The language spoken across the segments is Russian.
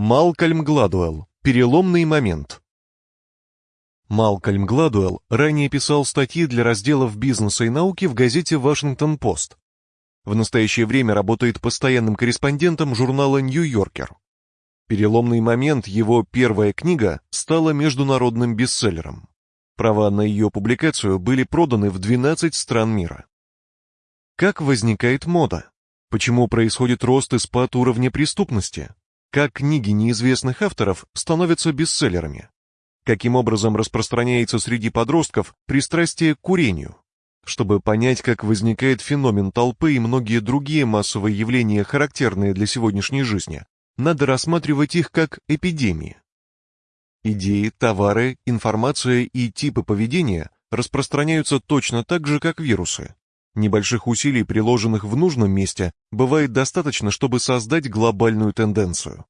Малкольм Гладуэлл. Переломный момент. Малкольм Гладуэлл ранее писал статьи для разделов бизнеса и науки в газете «Вашингтон-Пост». В настоящее время работает постоянным корреспондентом журнала «Нью-Йоркер». Переломный момент его первая книга стала международным бестселлером. Права на ее публикацию были проданы в 12 стран мира. Как возникает мода? Почему происходит рост и спад уровня преступности? Как книги неизвестных авторов становятся бестселлерами? Каким образом распространяется среди подростков пристрастие к курению? Чтобы понять, как возникает феномен толпы и многие другие массовые явления, характерные для сегодняшней жизни, надо рассматривать их как эпидемии. Идеи, товары, информация и типы поведения распространяются точно так же, как вирусы. Небольших усилий, приложенных в нужном месте, бывает достаточно, чтобы создать глобальную тенденцию.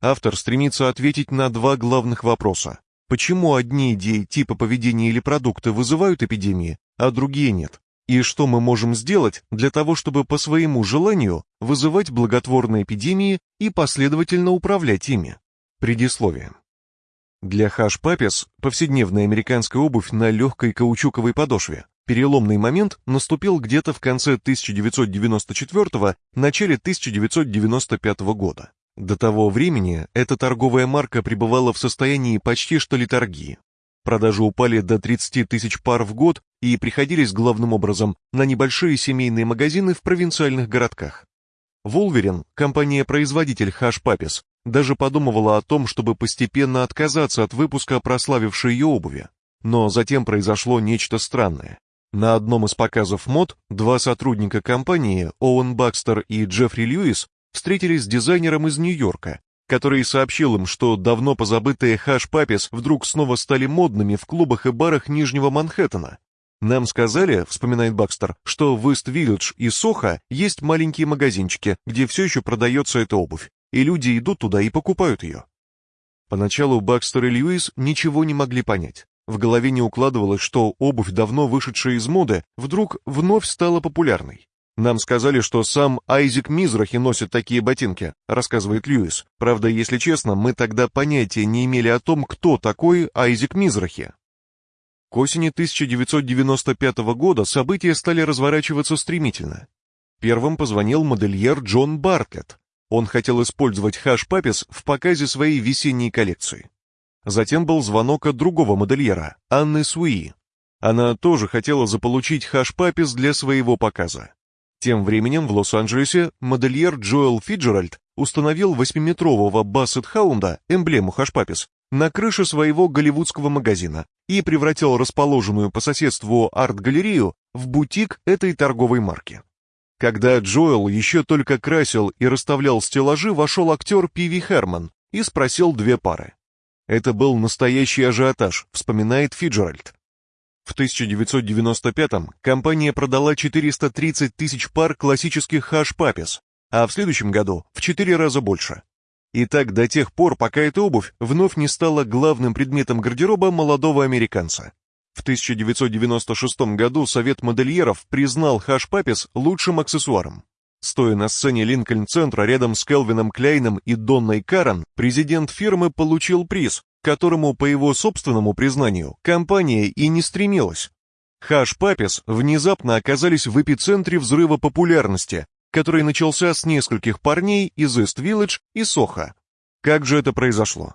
Автор стремится ответить на два главных вопроса. Почему одни идеи, типа поведения или продукты вызывают эпидемии, а другие нет? И что мы можем сделать для того, чтобы по своему желанию вызывать благотворные эпидемии и последовательно управлять ими? Предисловие. Для хаш-папес повседневная американская обувь на легкой каучуковой подошве Переломный момент наступил где-то в конце 1994 начале 1995 года. До того времени эта торговая марка пребывала в состоянии почти что литургии. Продажи упали до 30 тысяч пар в год и приходились главным образом на небольшие семейные магазины в провинциальных городках. Wolverine, компания-производитель Hush Puppies, даже подумывала о том, чтобы постепенно отказаться от выпуска прославившей ее обуви. Но затем произошло нечто странное. На одном из показов мод два сотрудника компании, Оуэн Бакстер и Джеффри Льюис, встретились с дизайнером из Нью-Йорка, который сообщил им, что давно позабытые хаш-папис вдруг снова стали модными в клубах и барах Нижнего Манхэттена. Нам сказали, вспоминает Бакстер, что в Ист-Виллидж и Сохо есть маленькие магазинчики, где все еще продается эта обувь, и люди идут туда и покупают ее. Поначалу Бакстер и Льюис ничего не могли понять. В голове не укладывалось, что обувь, давно вышедшая из моды, вдруг вновь стала популярной. Нам сказали, что сам Айзек Мизрахи носит такие ботинки, рассказывает Льюис. Правда, если честно, мы тогда понятия не имели о том, кто такой Айзек Мизрахи. К осени 1995 года события стали разворачиваться стремительно. Первым позвонил модельер Джон Бартлетт. Он хотел использовать хаш-папис в показе своей весенней коллекции. Затем был звонок от другого модельера, Анны Суи. Она тоже хотела заполучить Hush Puppies для своего показа. Тем временем в Лос-Анджелесе модельер Джоэл Фицджеральд установил 8-метрового Бассет-хаунда, эмблему Hush Puppies, на крыше своего голливудского магазина и превратил расположенную по соседству арт-галерею в бутик этой торговой марки. Когда Джоэл еще только красил и расставлял стеллажи, вошел актер Пиви Херман и спросил две пары. Это был настоящий ажиотаж, вспоминает Фиджеральд. В 1995-м компания продала 430 тысяч пар классических хаш-папис, а в следующем году в 4 раза больше. И так до тех пор, пока эта обувь вновь не стала главным предметом гардероба молодого американца. В 1996 году Совет модельеров признал хаш-папис лучшим аксессуаром. Стоя на сцене Линкольн-центра рядом с Келвином Кляйном и Донной Карен, президент фирмы получил приз, которому, по его собственному признанию, компания и не стремилась. Hush Puppies внезапно оказались в эпицентре взрыва популярности, который начался с нескольких парней из Ист-Виллидж и Сохо. Как же это произошло?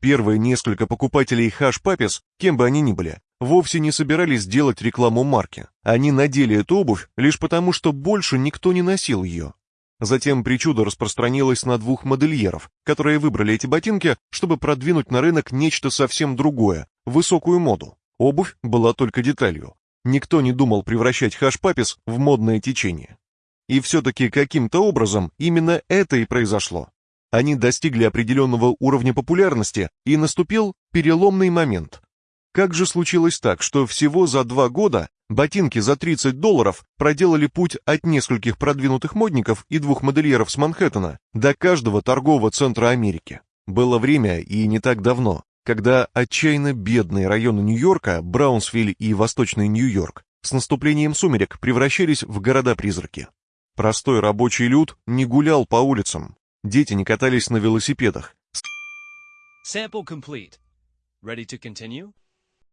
Первые несколько покупателей Hush Puppies, кем бы они ни были, вовсе не собирались делать рекламу марки. Они надели эту обувь лишь потому, что больше никто не носил ее. Затем причуда распространилась на двух модельеров, которые выбрали эти ботинки, чтобы продвинуть на рынок нечто совсем другое, высокую моду. Обувь была только деталью. Никто не думал превращать хашпапис в модное течение. И все-таки каким-то образом именно это и произошло. Они достигли определенного уровня популярности, и наступил переломный момент, как же случилось так, что всего за два года ботинки за 30 долларов проделали путь от нескольких продвинутых модников и двух модельеров с Манхэттена до каждого торгового центра Америки? Было время, и не так давно, когда отчаянно бедные районы Нью-Йорка, Браунсвиль и Восточный Нью-Йорк, с наступлением сумерек превращались в города-призраки. Простой рабочий люд не гулял по улицам, Дети не катались на велосипедах. Sample complete. Ready to continue?